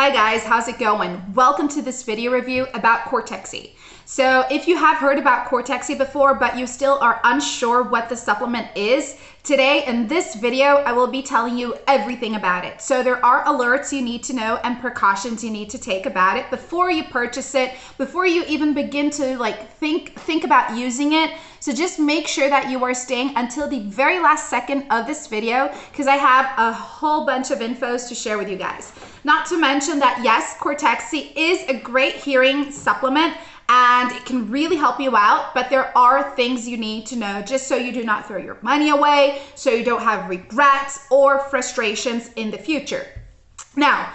Hi guys, how's it going? Welcome to this video review about Cortexi. So if you have heard about Cortexi before, but you still are unsure what the supplement is, today in this video, I will be telling you everything about it. So there are alerts you need to know and precautions you need to take about it before you purchase it, before you even begin to like think, think about using it. So just make sure that you are staying until the very last second of this video because I have a whole bunch of infos to share with you guys. Not to mention that yes, Cortexi is a great hearing supplement and it can really help you out. But there are things you need to know just so you do not throw your money away, so you don't have regrets or frustrations in the future. Now,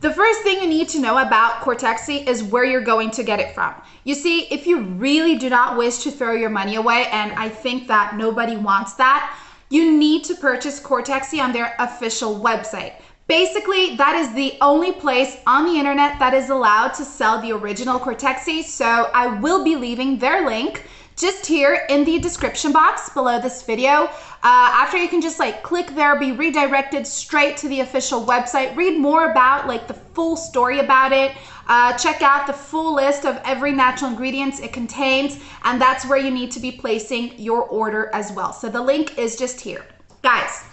the first thing you need to know about Cortexi is where you're going to get it from. You see, if you really do not wish to throw your money away, and I think that nobody wants that, you need to purchase Cortexi on their official website. Basically, that is the only place on the internet that is allowed to sell the original Cortexi. So I will be leaving their link just here in the description box below this video. Uh, after you can just like click there, be redirected straight to the official website, read more about like the full story about it, uh, check out the full list of every natural ingredients it contains, and that's where you need to be placing your order as well. So the link is just here. Guys,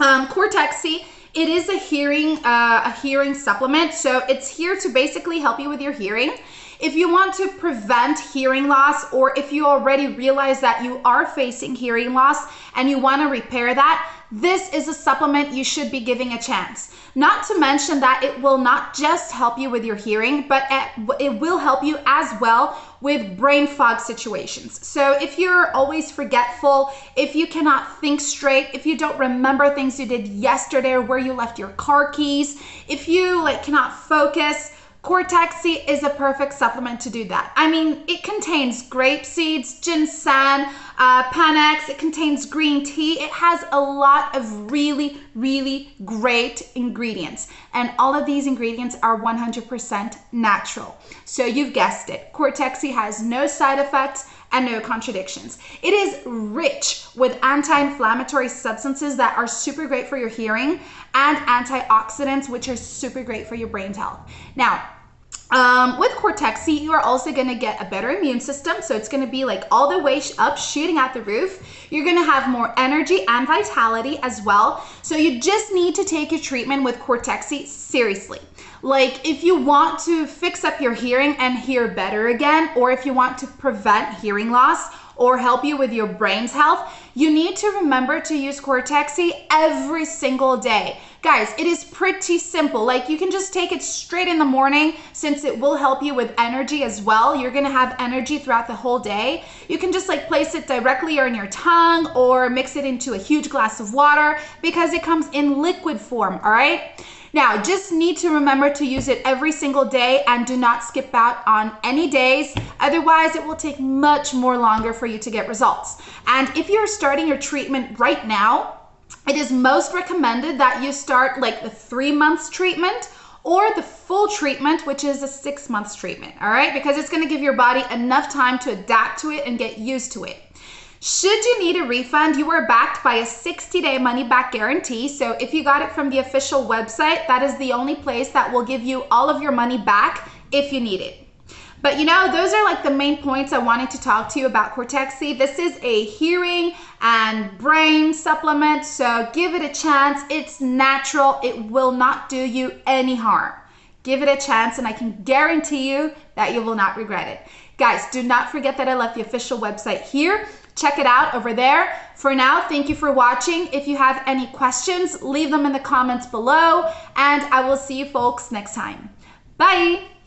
um, Cortexi it is a hearing uh, a hearing supplement, so it's here to basically help you with your hearing. If you want to prevent hearing loss or if you already realize that you are facing hearing loss and you want to repair that, this is a supplement you should be giving a chance. Not to mention that it will not just help you with your hearing, but it will help you as well with brain fog situations. So if you're always forgetful, if you cannot think straight, if you don't remember things you did yesterday or where you left your car keys, if you like cannot focus, Cortexi is a perfect supplement to do that. I mean, it contains grape seeds, ginseng, uh, Panax, it contains green tea. It has a lot of really, really great ingredients. And all of these ingredients are 100% natural. So you've guessed it, Cortexi has no side effects and no contradictions. It is rich with anti-inflammatory substances that are super great for your hearing and antioxidants, which are super great for your brain's health. Now, um, with Cortexi, you are also going to get a better immune system. So it's going to be like all the way up, shooting at the roof. You're going to have more energy and vitality as well. So you just need to take your treatment with Cortexi seriously. Like if you want to fix up your hearing and hear better again, or if you want to prevent hearing loss, or help you with your brain's health, you need to remember to use Cortexi every single day. Guys, it is pretty simple. Like you can just take it straight in the morning since it will help you with energy as well. You're gonna have energy throughout the whole day. You can just like place it directly on your tongue or mix it into a huge glass of water because it comes in liquid form, all right? Now, just need to remember to use it every single day and do not skip out on any days. Otherwise, it will take much more longer for you to get results. And if you're starting your treatment right now, it is most recommended that you start like the three months treatment or the full treatment, which is a six months treatment, all right? Because it's gonna give your body enough time to adapt to it and get used to it. Should you need a refund, you are backed by a 60 day money back guarantee. So if you got it from the official website, that is the only place that will give you all of your money back if you need it. But you know, those are like the main points I wanted to talk to you about Cortexi. This is a hearing and brain supplement, so give it a chance. It's natural, it will not do you any harm. Give it a chance, and I can guarantee you that you will not regret it. Guys, do not forget that I left the official website here. Check it out over there. For now, thank you for watching. If you have any questions, leave them in the comments below, and I will see you folks next time. Bye!